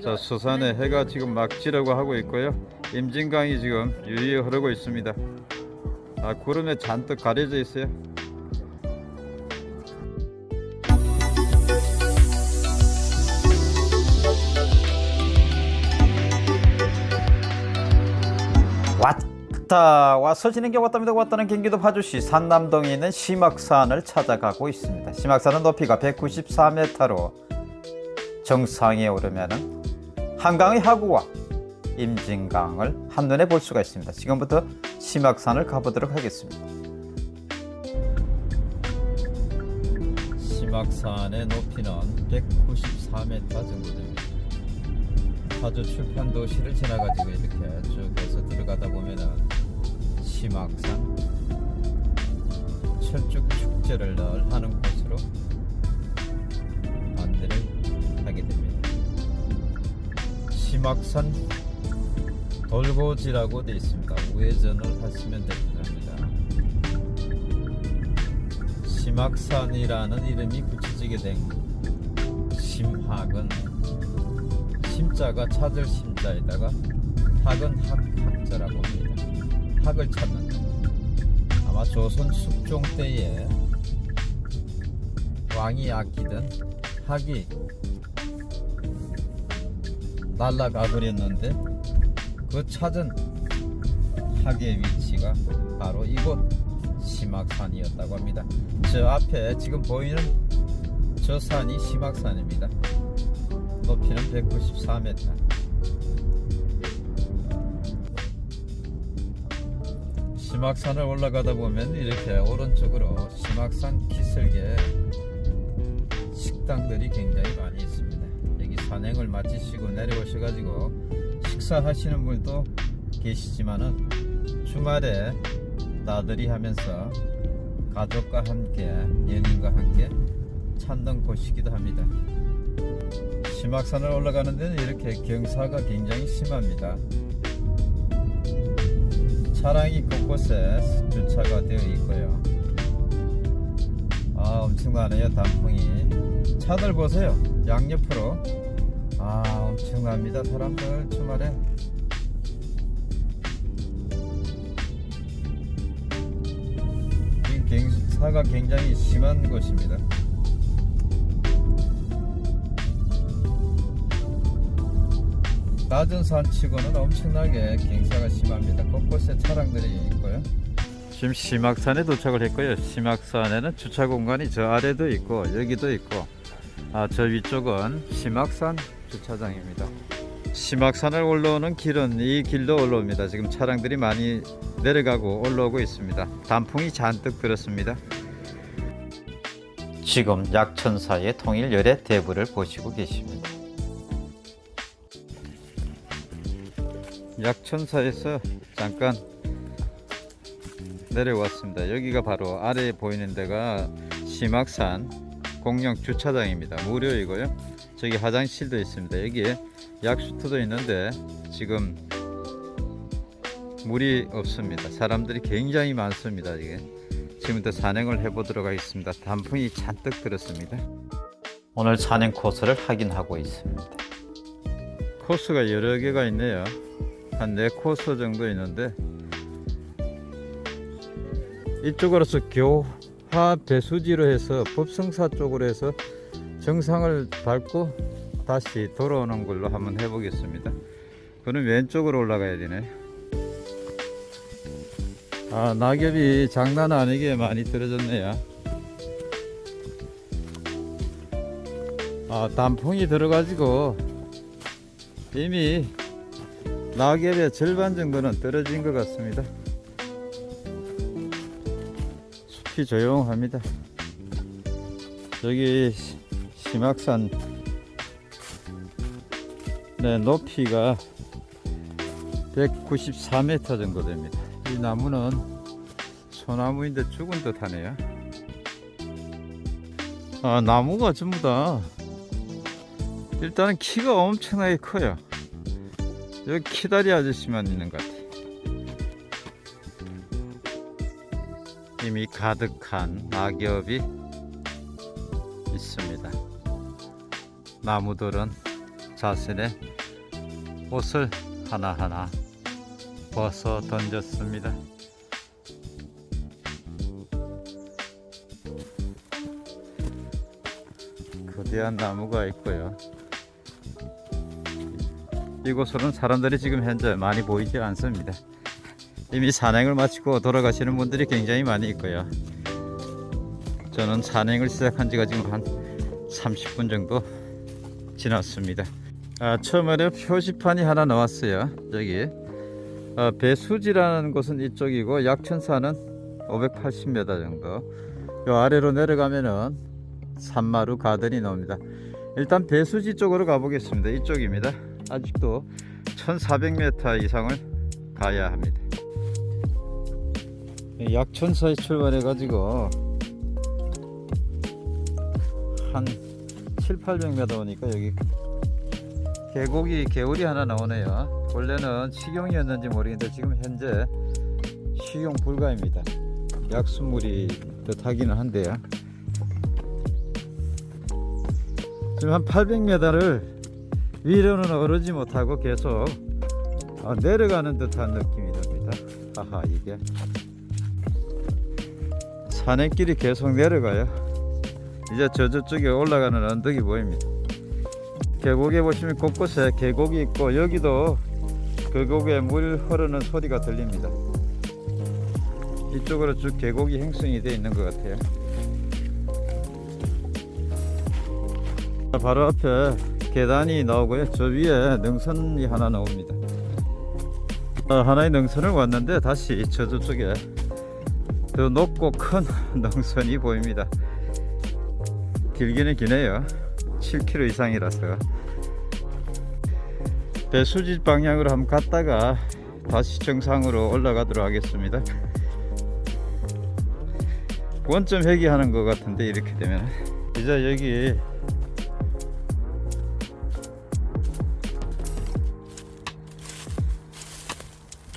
자 수산에 해가 지금 막 지려고 하고 있고요. 임진강이 지금 유유히 흐르고 있습니다. 아 구름에 잔뜩 가려져 있어요. 왔다 와서 지는 게 왔답니다. 왔다는 경기도 파주시 산남동에 있는 심악산을 찾아가고 있습니다. 심악산은 높이가 194m로 정상에 오르면은 한강의 하구와 임진강을 한눈에 볼 수가 있습니다. 지금부터 심악산을 가보도록 하겠습니다. 심악산의 높이는 194m 정도 됩니다. 파주 출판 도시를 지나가지고 이렇게 쭉 해서 들어가다 보면은 심악산 철쭉 축제를 늘 하는 곳 심악산 돌고지라고 되어 있습니다. 우회전을 하시면 됩니다. 심악산이라는 이름이 붙여지게 된 심학은 심자가 찾을 심자에다가 학은 학, 학자라고 합니다. 학을 찾는 아마 조선 숙종 때에 왕이 아끼던 학이 날라가 버렸는데 그 찾은 학의 위치가 바로 이곳 심악산이었다고 합니다. 저 앞에 지금 보이는 저 산이 심악산입니다. 높이는 194m. 심악산을 올라가다 보면 이렇게 오른쪽으로 심악산 기슭에 식당들이 굉장히. 여기 산행을 마치시고 내려오셔가지고 식사하시는 분도 계시지만은 주말에 나들이 하면서 가족과 함께 연인과 함께 찾는 곳이기도 합니다. 심악산을 올라가는 데는 이렇게 경사가 굉장히 심합니다. 차량이 곳곳에 주차가 되어 있고요. 아 엄청나네요 단풍이. 차들 보세요 양옆으로. 아 엄청납니다 사람들 주말에. 이 경사가 굉장히 심한 곳입니다. 낮은 산치고는 엄청나게 경사가 심합니다. 곳곳에 차량들이 있고요. 지금 심악산에 도착을 했고요. 심악산에는 주차 공간이 저 아래도 있고 여기도 있고 아, 저 위쪽은 심악산 주차장입니다. 심악산을 올라오는 길은 이 길도 올라옵니다. 지금 차량들이 많이 내려가고 올라오고 있습니다. 단풍이 잔뜩 들었습니다. 지금 약천사의 통일 열애 대부를 보시고 계십니다. 약천사에서 잠깐 내려왔습니다. 여기가 바로 아래에 보이는 데가 심악산 공영 주차장입니다. 무료이고요. 저기 화장실도 있습니다. 여기에 약수터도 있는데 지금 물이 없습니다. 사람들이 굉장히 많습니다. 이게 지금부터 산행을 해 보도록 하겠습니다. 단풍이 잔뜩 들었습니다. 오늘 산행 코스를 확인하고 있습니다. 코스가 여러 개가 있네요. 한 4코스 정도 있는데 이쪽으로서 교화 배수지로 해서 법성사 쪽으로 해서 정상을 밟고 다시 돌아오는 걸로 한번 해보겠습니다 그럼 왼쪽으로 올라가야 되네 아 낙엽이 장난 아니게 많이 떨어졌네요 아 단풍이 들어가지고 이미 낙엽의 절반 정도는 떨어진 것 같습니다. 숲이 조용합니다. 여기 심악산 네, 높이가 194m 정도 됩니다. 이 나무는 소나무인데 죽은 듯 하네요. 아, 나무가 전부 다 일단은 키가 엄청나게 커요. 여기 키다리 아저씨만 있는 것 같아. 이미 가득한 낙엽이 있습니다. 나무들은 자신의 옷을 하나하나 벗어 던졌습니다. 거대한 나무가 있고요. 이곳으로는 사람들이 지금 현재 많이 보이지 않습니다. 이미 산행을 마치고 돌아가시는 분들이 굉장히 많이 있고요. 저는 산행을 시작한 지가 지금 한 30분 정도 지났습니다. 아, 처음에는 표지판이 하나 나왔어요. 여기 어, 배수지라는 곳은 이쪽이고 약천사는 580m 정도. 요 아래로 내려가면은 산마루 가든이 나옵니다. 일단 배수지 쪽으로 가보겠습니다. 이쪽입니다. 아직도 1400m 이상을 가야 합니다. 약천사에 출발해 가지고 한 7, 800m 오니까 여기 계곡이 개울이 하나 나오네요. 원래는 식용이었는지 모르겠는데 지금 현재 식용 불가입니다. 약수물이 듯하기는 한데요. 지금 한 800m를 위로는 오르지 못하고 계속 어, 내려가는 듯한 느낌이 듭니다. 아하 이게 산행길이 계속 내려가요. 이제 저 저쪽에 올라가는 언덕이 보입니다. 계곡에 보시면 곳곳에 계곡이 있고 여기도 계곡에 물 흐르는 소리가 들립니다. 이쪽으로 쭉 계곡이 형성이 되어 있는 것 같아요. 바로 앞에 계단이 나오고요. 저 위에 능선이 하나 나옵니다. 어, 하나의 능선을 왔는데 다시 저 저쪽에 더 높고 큰 능선이 보입니다. 길기는 기네요. 7km 이상이라서 배수지 방향으로 한번 갔다가 다시 정상으로 올라가도록 하겠습니다. 원점 회귀하는 것 같은데 이렇게 되면 이제 여기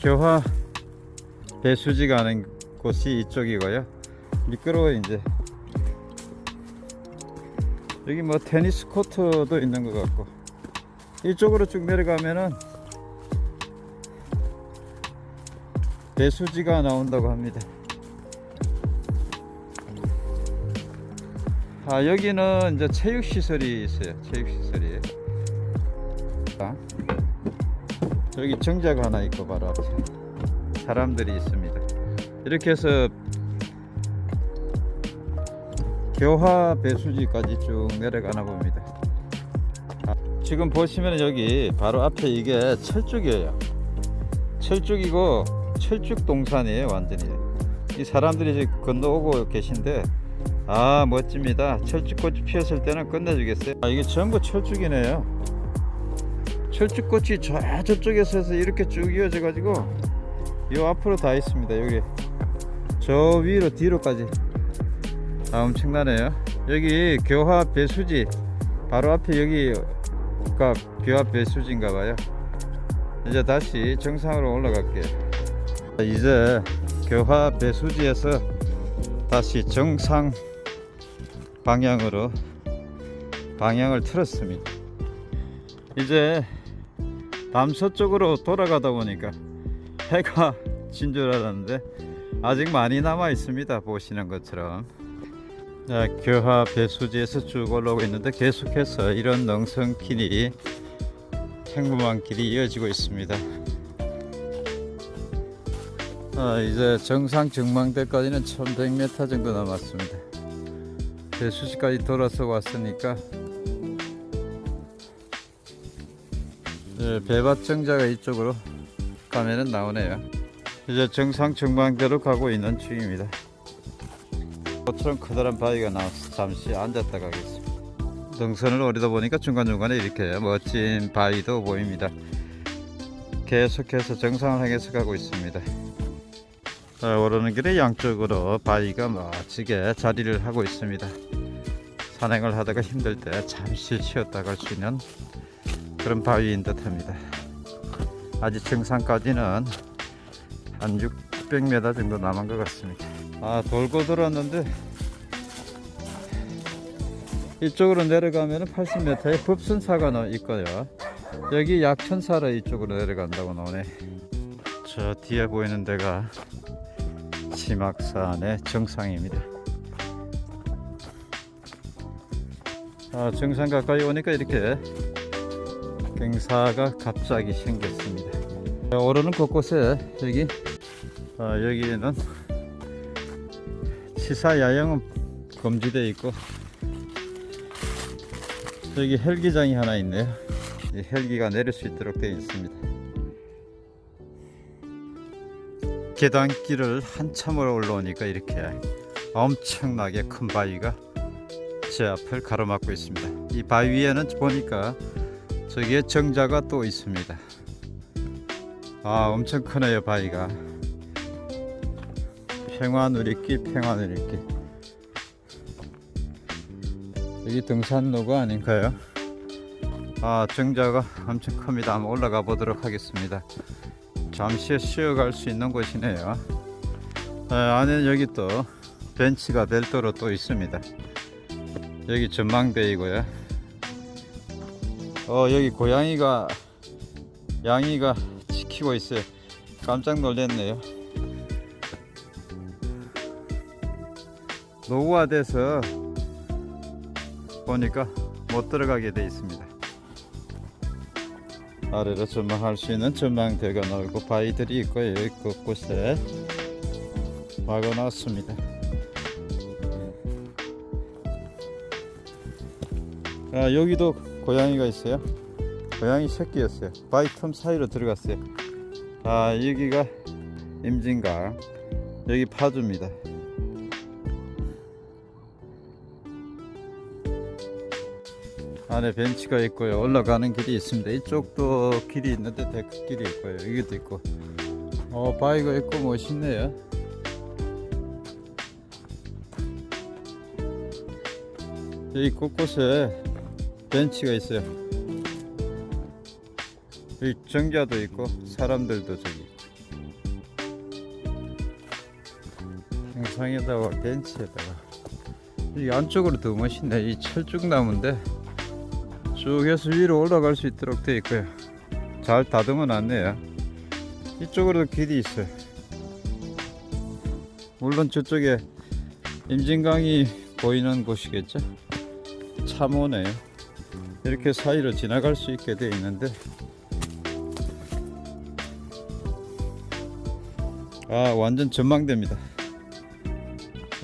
교화 배수지 가는 곳이 이쪽이고요. 미끄러워 이제 여기 뭐 테니스 코트도 있는 것 같고 이쪽으로 쭉 내려가면은 배수지가 나온다고 합니다. 아 여기는 이제 체육 시설이 있어요. 체육 시설이. 아, 여기 정자가 하나 있고 바로 앞에 사람들이 있습니다. 이렇게 해서 교화 배수지까지 쭉 내려가나 봅니다. 아, 지금 보시면 여기 바로 앞에 이게 철쭉이에요. 철쭉이고 철쭉 동산이에요, 완전히. 이 사람들이 건너오고 계신데 아 멋집니다. 철쭉꽃이 피었을 때는 끝내주겠어요. 아, 이게 전부 철쭉이네요. 철쭉꽃이 저 저쪽에서 해서 이렇게 쭉 이어져 가지고 이 앞으로 다 있습니다. 여기 저 위로 뒤로까지 아 엄청나네요. 여기 교화 배수지 바로 앞에 여기가 교화 배수지인가 봐요. 이제 다시 정상으로 올라갈게요. 이제 교화 배수지에서 다시 정상 방향으로 방향을 틀었습니다. 이제 남서쪽으로 돌아가다 보니까 해가 진 줄 알았는데 아직 많이 남아 있습니다. 보시는 것처럼 자, 교화 배수지에서 쭉 올라오고 있는데 계속해서 이런 능선길이 평범한 길이 이어지고 있습니다. 아, 이제 정상 정망대까지는 1100m 정도 남았습니다. 배수지까지 돌아서 왔으니까 네, 배밭정자가 이쪽으로 가면은 나오네요. 이제 정상 정망대로 가고 있는 중입니다 꽃처럼 커다란 바위가 나와서 잠시 앉았다 가겠습니다. 등선을 오르다 보니까 중간중간에 이렇게 멋진 바위도 보입니다. 계속해서 정상을 향해서 가고 있습니다. 아, 오르는 길에 양쪽으로 바위가 멋지게 자리를 하고 있습니다. 산행을 하다가 힘들 때 잠시 쉬었다 갈 수 있는 그런 바위인 듯 합니다. 아직 정상까지는 한 600m 정도 남은 것 같습니다 아 돌고 돌았는데 이쪽으로 내려가면 80m의 법순사가 있고요 여기 약천사로 이쪽으로 내려간다고 나오네. 저 뒤에 보이는 데가 심악산의 정상입니다. 아, 정상 가까이 오니까 이렇게 경사가 갑자기 생겼습니다. 자, 오르는 곳곳에 여기 아, 여기는 시사 야영은 금지되어 있고 여기 헬기장이 하나 있네요. 이 헬기가 내릴 수 있도록 되어 있습니다. 계단길을 한참을 올라오니까 이렇게 엄청나게 큰 바위가 제 앞을 가로막고 있습니다. 이 바위 위에는 보니까 저기에 정자가 또 있습니다. 아 엄청 크네요 바위가 평화누리길 평화누리길 여기 등산로가 아닌가요? 아 정자가 엄청 큽니다. 한번 올라가 보도록 하겠습니다. 잠시 쉬어갈 수 있는 곳이네요. 아, 안에 여기 또 벤치가 별도로 또 있습니다. 여기 전망대이고요. 어 여기 고양이가 양이가 지키고 있어요. 깜짝 놀랐네요 노후화돼서 보니까 못 들어가게 돼 있습니다. 아래로 전망할 수 있는 전망대가 넓고 바위들이 있고 여기 곳곳에 막아놨습니다. 아, 여기도 고양이가 있어요. 고양이 새끼였어요. 바위 틈 사이로 들어갔어요. 아 여기가 임진강. 여기 파주입니다 안에 벤치가 있고요. 올라가는 길이 있습니다. 이쪽도 길이 있는데 데크길이 있고요. 여기도 있고. 어 바위가 있고 멋있네요. 여기 곳곳에 벤치가 있어요. 여기 정자도 있고 사람들도 저기. 평상에다가 벤치에다가. 이 안쪽으로 더 멋있네. 이 철쭉나무인데 쭉 해서 위로 올라갈 수 있도록 되어 있고요. 잘 다듬어 놨네요. 이쪽으로도 길이 있어요. 물론 저쪽에 임진강이 보이는 곳이겠죠? 참호네요. 이렇게 사이로 지나갈 수 있게 되어 있는데. 아 완전 전망대입니다.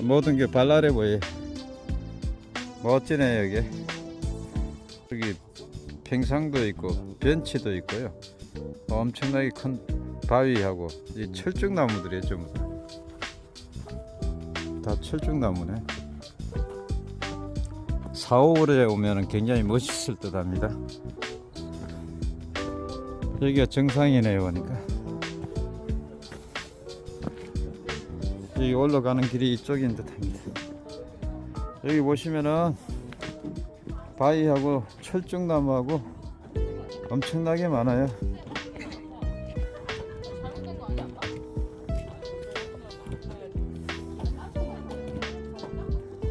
모든 게 발랄해 보여요. 멋지네 여기 평상도 있고 벤치도 있고요. 엄청나게 큰 바위하고 이 철쭉나무들이 전부 다. 다 철쭉나무네. 4, 5월에 오면 굉장히 멋있을 듯 합니다. 여기가 정상이네요 보니까. 여기 올라가는 길이 이쪽인 듯 합니다. 여기 보시면은 바위하고 철쭉나무하고 엄청나게 많아요.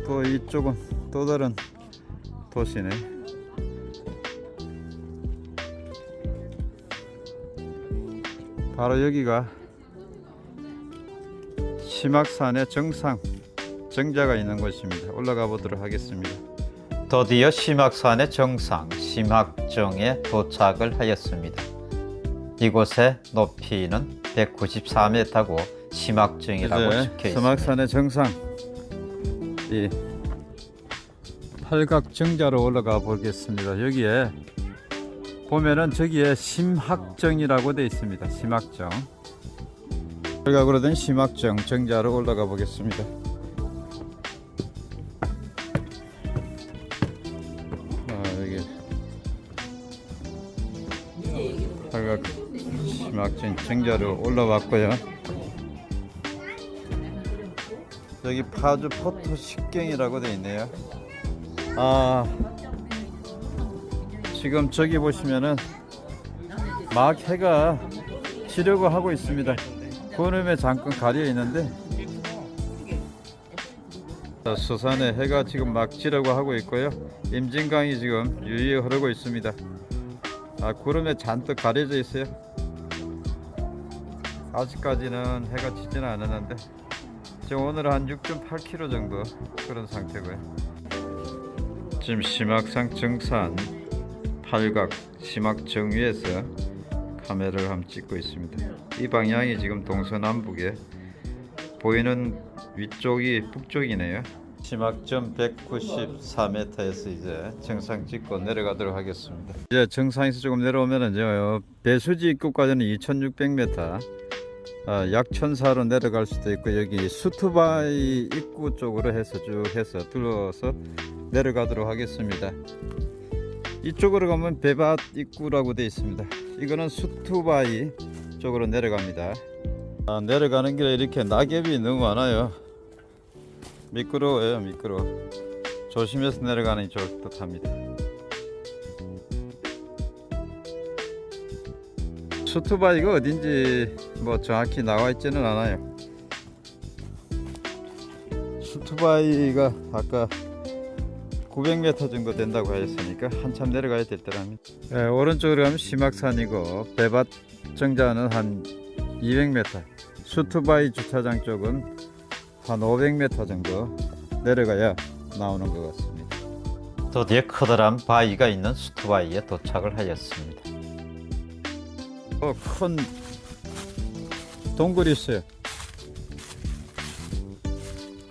또 이쪽은 또 다른 도시네. 바로 여기가 심악산의 정상 정자가 있는 곳입니다. 올라가 보도록 하겠습니다 드디어 심악산의 정상 심악정에 도착을 하였습니다. 이곳의 높이는 194m고 심악정이라고 적혀 있습니다. 심악산의 정상. 이 팔각정자로 올라가 보겠습니다. 여기에 보면은 저기에 심학정이라고 되어 있습니다. 심학정. 팔각으로 된 심학정 정자로 올라가 보겠습니다 팔각 심학정 정자로 올라왔고요. 여기 파주 포토 식경이라고 되어 있네요. 아 지금 저기 보시면은 막 해가 지려고 하고 있습니다. 구름에 잠깐 가려 있는데 자, 서산에 해가 지금 막 지려고 하고 있고요. 임진강이 지금 유유히 흐르고 있습니다 아, 구름에 잔뜩 가려져 있어요. 아직까지는 해가 지지는 않았는데 지금 오늘은 한 6.8km 정도 그런 상태고요. 지금 심악산 정산 팔각 심악 정위에서 카메라를 한번 찍고 있습니다. 이 방향이 지금 동서남북에 보이는 위쪽이 북쪽이네요. 심악점 194m에서 이제 정상 찍고 내려가도록 하겠습니다. 이제 정상에서 조금 내려오면은 저 배수지 입구까지는 2,600m, 아, 약천사로 내려갈 수도 있고 여기 수투바이 입구 쪽으로 해서 쭉 해서 둘러서 내려가도록 하겠습니다. 이쪽으로 가면 배밭 입구라고 되어 있습니다. 이거는 수투바이 쪽으로 내려갑니다. 아, 내려가는 길에 이렇게 낙엽이 너무 많아요. 미끄러워요, 미끄러워. 조심해서 내려가는 게 좋을 듯 합니다. 수투바이가 어딘지 뭐 정확히 나와 있지는 않아요. 수투바이가 아까 900m 정도 된다고 하셨으니까 한참 내려가야 될 때랍니다. 예, 오른쪽으로 가면 심악산이고 배밭 정자는 한 200m, 수투바이 주차장 쪽은 한 500m 정도 내려가야 나오는 것 같습니다. 드디어 커다란 바위가 있는 수투바이에 도착을 하였습니다. 어, 큰 동굴이 있어요.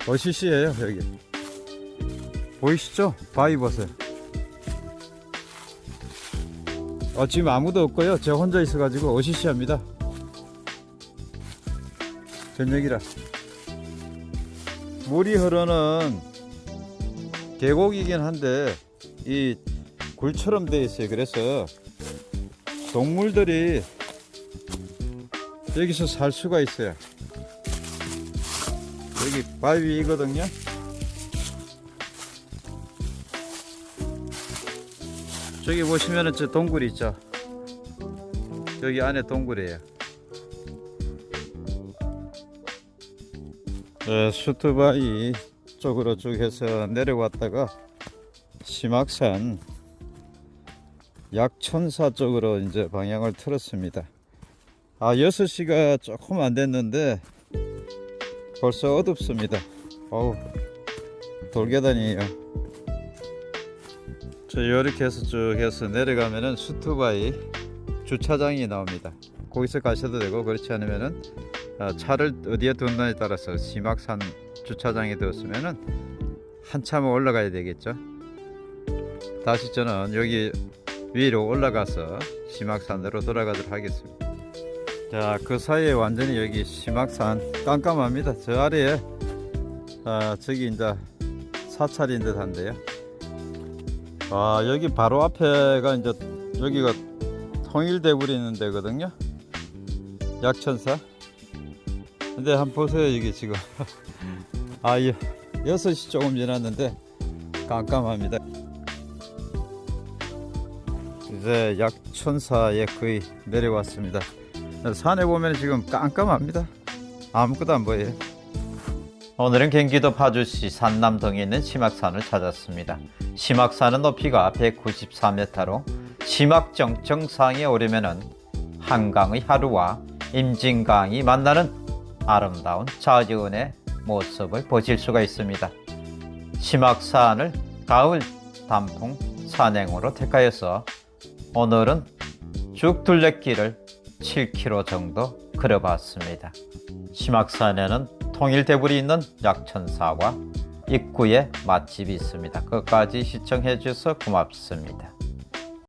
어시시예요 여기. 보이시죠? 바위 보세요. 어, 지금 아무도 없고요. 제가 혼자 있어가지고 어시시합니다. 저녁이라. 물이 흐르는 계곡이긴 한데 이 굴처럼 되어 있어요. 그래서 동물들이 여기서 살 수가 있어요. 여기 바위이거든요. 저기 보시면은 저 동굴이 있죠. 여기 안에 동굴이에요. 네, 수트바이 쪽으로 쭉 해서 내려왔다가 심악산 약천사 쪽으로 이제 방향을 틀었습니다. 아, 6시가 조금 안 됐는데 벌써 어둡습니다. 어우, 돌계단이에요. 저 이렇게 해서 쭉 해서 내려가면은 수투바이 주차장이 나옵니다. 거기서 가셔도 되고 그렇지 않으면은 어, 차를 어디에 두느냐에 따라서 심악산 주차장에 두었으면은 한참 올라가야 되겠죠. 다시 저는 여기 위로 올라가서 심악산으로 돌아가도록 하겠습니다. 자, 그 사이에 완전히 여기 심악산 깜깜합니다. 저 아래에 아, 저기 이제 사찰인 듯 한데요. 아, 여기 바로 앞에가 이제 여기가 있는 데거든요. 약천사. 근데 한번 보세요, 여기 지금. 아, 이 6시 조금 지났는데 깜깜합니다. 이제 약천사에 거의 내려왔습니다. 산에 보면 지금 깜깜합니다. 아무것도 안 보여요. 오늘은 경기도 파주시 산남동에 있는 심악산을 찾았습니다. 심악산은 높이가 194m로 심악정 정상에 오르면은 한강의 하루와 임진강이 만나는 아름다운 자연의 모습을 보실 수가 있습니다. 심악산을 가을 단풍 산행으로 택하여서 오늘은 쭉 둘레길을 7km 정도 걸어봤습니다. 심악산에는 통일대불이 있는 약천사와 입구에 맛집이 있습니다. 끝까지 시청해 주셔서 고맙습니다.